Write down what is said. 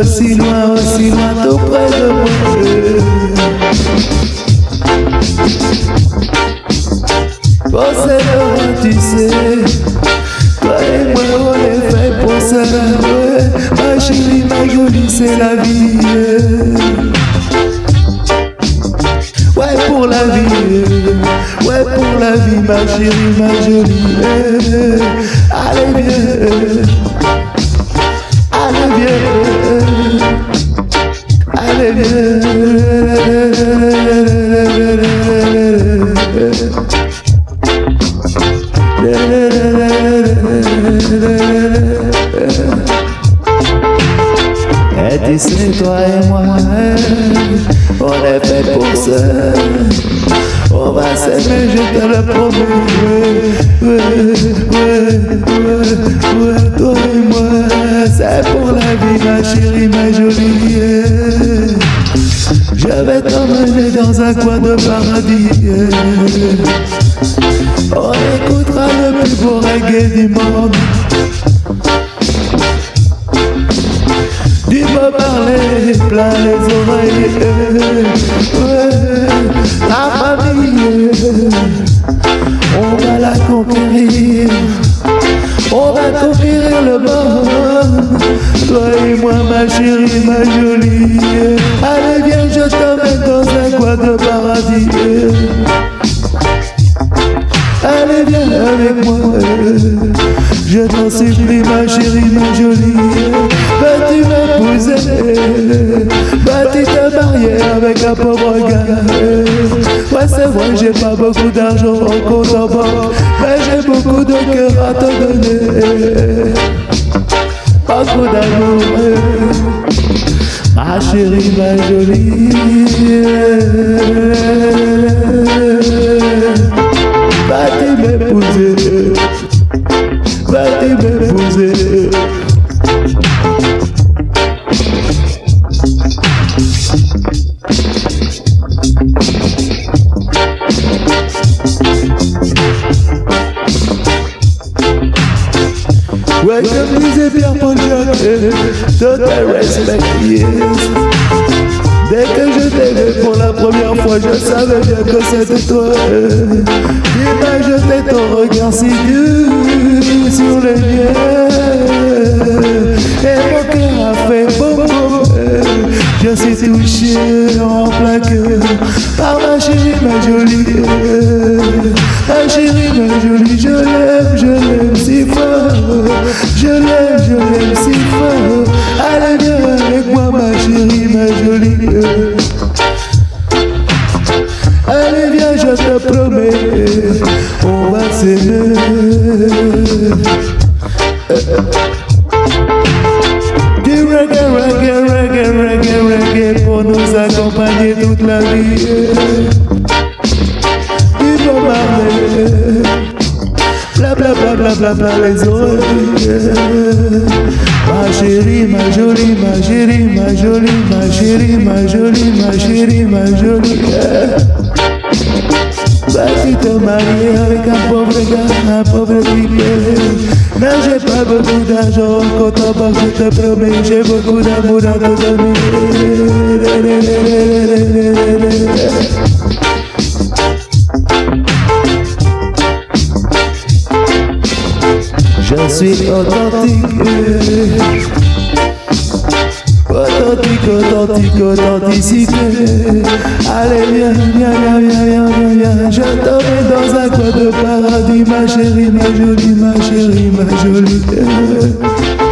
aussi loin, aussi loin, tout près de moi. Procédera, tu sais. Toi et moi, on est fait pour ça. Ma chérie, ma jolie, c'est la vie. Ouais, pour la vie. Ouais, pour la vie, ma chérie, ma jolie. Allez, viens. Allez, viens. Et d'ici, toi et moi, on est fait pour ça. On va s'aimer, je te le promets. Toi et moi, c'est pour la vie, ma chérie, ma jolie. Je vais t'emmener dans un coin de paradis plus beau reggae du monde. Du beau parler plein les oreilles. Ouais, la famille, on va la conquérir. On va conquérir le monde. Toi et moi, ma chérie, ma jolie. Allez, viens, je t'emmène dans un coin de paradis. Je t'en supplie ma chérie, ma jolie. Vas-tu m'épouser tu ta barrière avec un pauvre gars. Ouais c'est vrai j'ai pas beaucoup d'argent en compte en Mais j'ai beaucoup de cœur à te donner. Pas trop d'amour Ma chérie, ma jolie. Va t'aimer bati bébé When the music be upon your total respect, yes. Dès que je t'ai vu pour la première fois, je savais bien que c'était toi. Dis-moi, je t'ai ton regard si dur sur les lieux. Et mon cœur a fait boum boum Je suis touché en plein cœur Par ma chérie, ma jolie. Ma chérie, ma jolie, je l'aime, je l'aime si fort. Je l'aime, je l'aime si fort. Allez viens avec moi ma chérie, ma jolie. pour nous accompagner toute la vie. Bla bla bla bla bla bla les oreilles. Ma chérie, ma jolie, ma chérie, ma jolie, ma chérie, ma jolie, ma chérie, ma jolie. Mamacita Maria, venga pobre gana, pobre pipele Naše pabo kuda žoko, to pa se te promeće Bo kuda mura to da mi sou suis authentique authentique, authenticité. Allez, viens, viens, viens, viens, viens, viens. Je dans un coin de paradis, ma chérie, ma jolie, ma chérie, ma jolie.